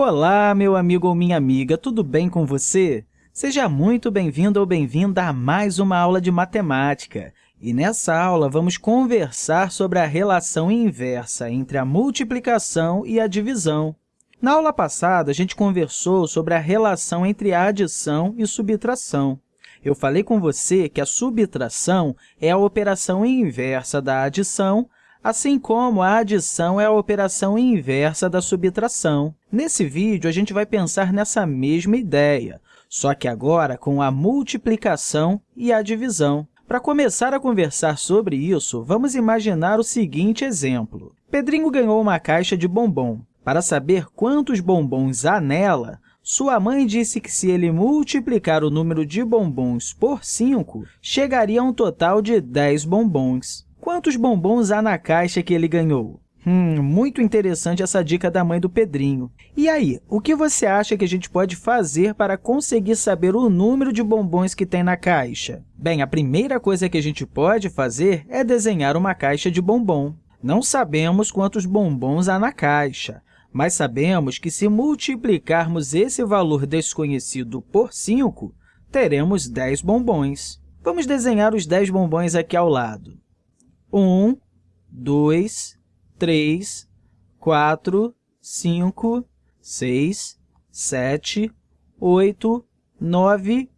Olá, meu amigo ou minha amiga, tudo bem com você? Seja muito bem-vindo ou bem-vinda a mais uma aula de matemática. E nessa aula, vamos conversar sobre a relação inversa entre a multiplicação e a divisão. Na aula passada, a gente conversou sobre a relação entre a adição e subtração. Eu falei com você que a subtração é a operação inversa da adição, assim como a adição é a operação inversa da subtração. Nesse vídeo, a gente vai pensar nessa mesma ideia, só que agora com a multiplicação e a divisão. Para começar a conversar sobre isso, vamos imaginar o seguinte exemplo. Pedrinho ganhou uma caixa de bombom. Para saber quantos bombons há nela, sua mãe disse que se ele multiplicar o número de bombons por 5, chegaria a um total de 10 bombons. Quantos bombons há na caixa que ele ganhou? Hum, muito interessante essa dica da mãe do Pedrinho. E aí, o que você acha que a gente pode fazer para conseguir saber o número de bombons que tem na caixa? Bem, a primeira coisa que a gente pode fazer é desenhar uma caixa de bombom. Não sabemos quantos bombons há na caixa, mas sabemos que, se multiplicarmos esse valor desconhecido por 5, teremos 10 bombons. Vamos desenhar os 10 bombons aqui ao lado. 1, 2, 3, 4, 5, 6, 7, 8, 9,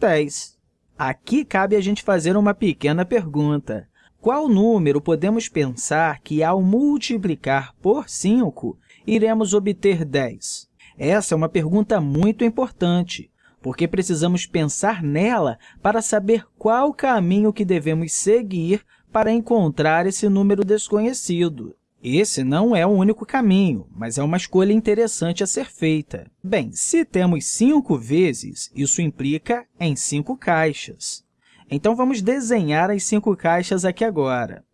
10. Aqui cabe a gente fazer uma pequena pergunta. Qual número podemos pensar que, ao multiplicar por 5, iremos obter 10? Essa é uma pergunta muito importante, porque precisamos pensar nela para saber qual caminho que devemos seguir para encontrar esse número desconhecido. Esse não é o único caminho, mas é uma escolha interessante a ser feita. Bem, se temos 5 vezes, isso implica em 5 caixas. Então, vamos desenhar as cinco caixas aqui agora.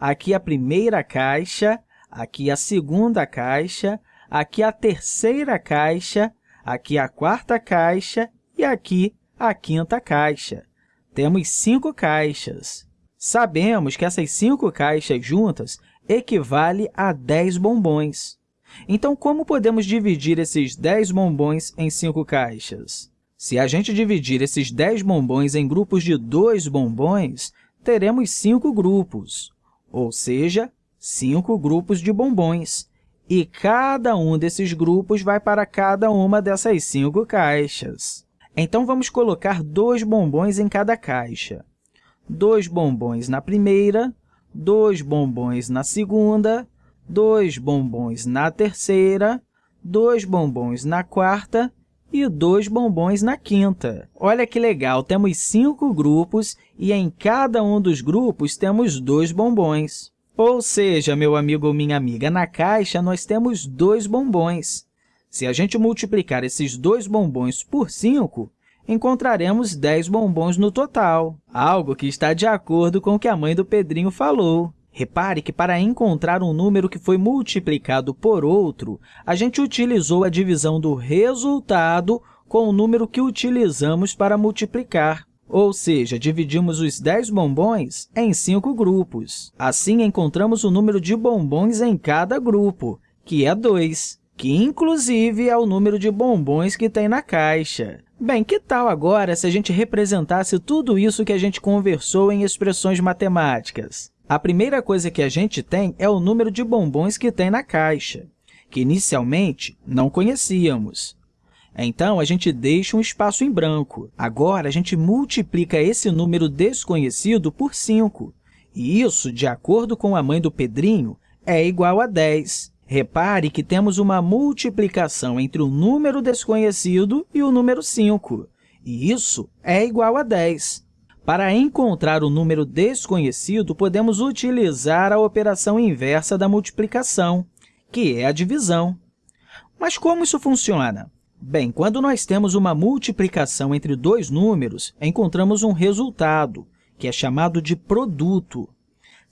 Aqui a primeira caixa, aqui a segunda caixa, aqui a terceira caixa, aqui a quarta caixa e aqui a quinta caixa. Temos cinco caixas. Sabemos que essas cinco caixas juntas equivale a 10 bombons. Então, como podemos dividir esses 10 bombons em cinco caixas? Se a gente dividir esses 10 bombons em grupos de 2 bombons, teremos cinco grupos, ou seja, cinco grupos de bombons. E cada um desses grupos vai para cada uma dessas cinco caixas. Então, vamos colocar dois bombons em cada caixa dois bombons na primeira, dois bombons na segunda, dois bombons na terceira, dois bombons na quarta e dois bombons na quinta. Olha que legal, temos cinco grupos e em cada um dos grupos temos dois bombons. Ou seja, meu amigo ou minha amiga, na caixa nós temos dois bombons. Se a gente multiplicar esses dois bombons por 5, encontraremos 10 bombons no total, algo que está de acordo com o que a mãe do Pedrinho falou. Repare que, para encontrar um número que foi multiplicado por outro, a gente utilizou a divisão do resultado com o número que utilizamos para multiplicar. Ou seja, dividimos os 10 bombons em cinco grupos. Assim, encontramos o número de bombons em cada grupo, que é 2, que, inclusive, é o número de bombons que tem na caixa. Bem, que tal agora se a gente representasse tudo isso que a gente conversou em expressões matemáticas? A primeira coisa que a gente tem é o número de bombons que tem na caixa, que inicialmente não conhecíamos. Então, a gente deixa um espaço em branco. Agora, a gente multiplica esse número desconhecido por 5, e isso, de acordo com a mãe do Pedrinho, é igual a 10. Repare que temos uma multiplicação entre o número desconhecido e o número 5, e isso é igual a 10. Para encontrar o número desconhecido, podemos utilizar a operação inversa da multiplicação, que é a divisão. Mas como isso funciona? Bem, quando nós temos uma multiplicação entre dois números, encontramos um resultado, que é chamado de produto.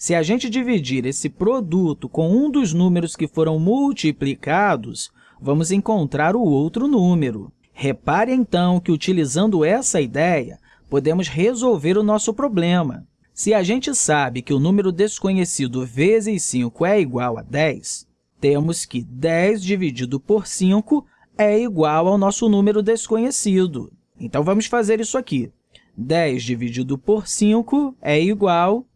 Se a gente dividir esse produto com um dos números que foram multiplicados, vamos encontrar o outro número. Repare, então, que, utilizando essa ideia, podemos resolver o nosso problema. Se a gente sabe que o número desconhecido vezes 5 é igual a 10, temos que 10 dividido por 5 é igual ao nosso número desconhecido. Então, vamos fazer isso aqui. 10 dividido por 5 é igual...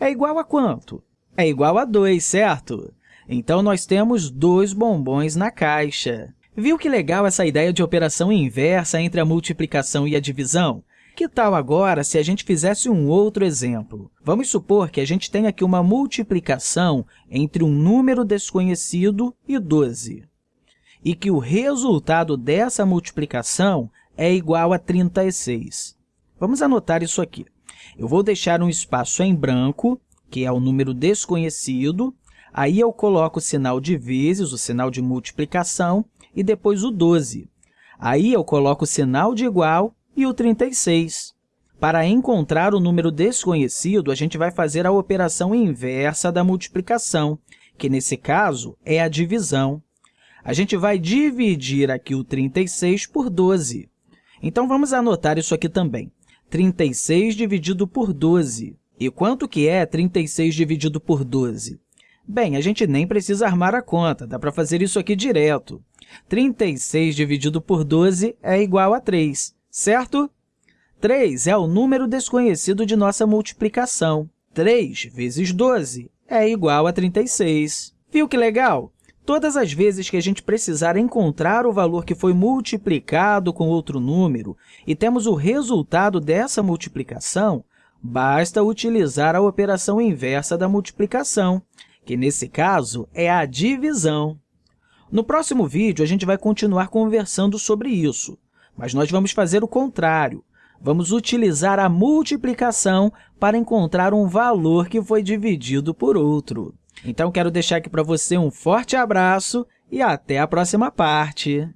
É igual a quanto? É igual a 2, certo? Então, nós temos dois bombons na caixa. Viu que legal essa ideia de operação inversa entre a multiplicação e a divisão? Que tal agora se a gente fizesse um outro exemplo? Vamos supor que a gente tem aqui uma multiplicação entre um número desconhecido e 12, e que o resultado dessa multiplicação é igual a 36. Vamos anotar isso aqui. Eu vou deixar um espaço em branco, que é o número desconhecido, aí eu coloco o sinal de vezes, o sinal de multiplicação, e depois o 12. Aí eu coloco o sinal de igual e o 36. Para encontrar o número desconhecido, a gente vai fazer a operação inversa da multiplicação, que, nesse caso, é a divisão. A gente vai dividir aqui o 36 por 12. Então, vamos anotar isso aqui também. 36 dividido por 12. E quanto que é 36 dividido por 12? Bem, a gente nem precisa armar a conta, dá para fazer isso aqui direto. 36 dividido por 12 é igual a 3 certo? 3 é o número desconhecido de nossa multiplicação. 3 vezes 12 é igual a 36. Viu que legal? Todas as vezes que a gente precisar encontrar o valor que foi multiplicado com outro número e temos o resultado dessa multiplicação, basta utilizar a operação inversa da multiplicação, que, nesse caso, é a divisão. No próximo vídeo, a gente vai continuar conversando sobre isso. Mas nós vamos fazer o contrário. Vamos utilizar a multiplicação para encontrar um valor que foi dividido por outro. Então, quero deixar aqui para você um forte abraço e até a próxima parte!